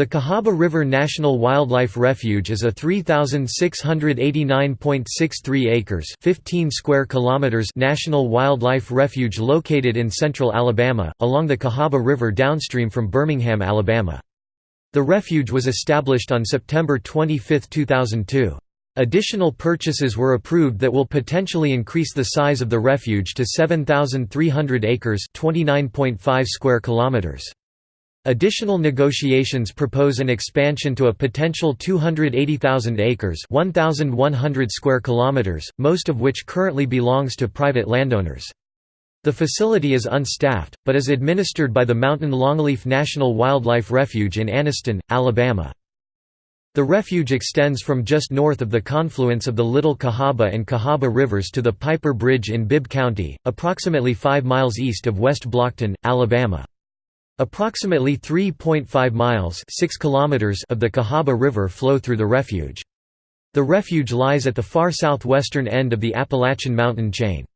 The Cahaba River National Wildlife Refuge is a 3689.63 acres, 15 square kilometers national wildlife refuge located in central Alabama along the Cahaba River downstream from Birmingham, Alabama. The refuge was established on September 25, 2002. Additional purchases were approved that will potentially increase the size of the refuge to 7300 acres, 29.5 square kilometers. Additional negotiations propose an expansion to a potential 280,000 acres 1,100 square kilometers, most of which currently belongs to private landowners. The facility is unstaffed, but is administered by the Mountain Longleaf National Wildlife Refuge in Anniston, Alabama. The refuge extends from just north of the confluence of the Little Cahaba and Cahaba rivers to the Piper Bridge in Bibb County, approximately 5 miles east of West Blockton, Alabama. Approximately 3.5 miles 6 kilometers of the Cahaba River flow through the refuge. The refuge lies at the far southwestern end of the Appalachian mountain chain.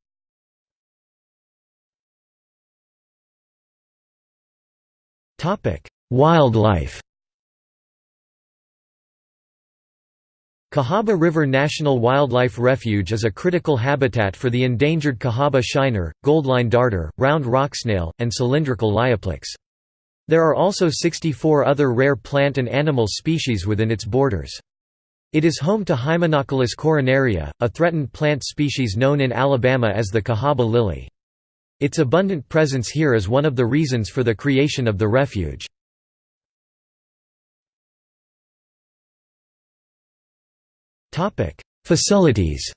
Wildlife Cahaba River National Wildlife Refuge is a critical habitat for the endangered Cahaba shiner, goldline darter, round rock snail, and cylindrical lioplax. There are also 64 other rare plant and animal species within its borders. It is home to Hymenocallis coronaria, a threatened plant species known in Alabama as the Cahaba lily. Its abundant presence here is one of the reasons for the creation of the refuge. Facilities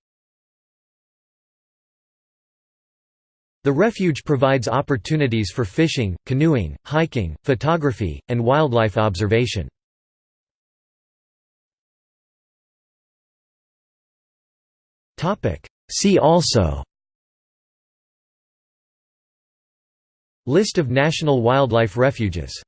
The refuge provides opportunities for fishing, canoeing, hiking, photography, and wildlife observation. See also List of national wildlife refuges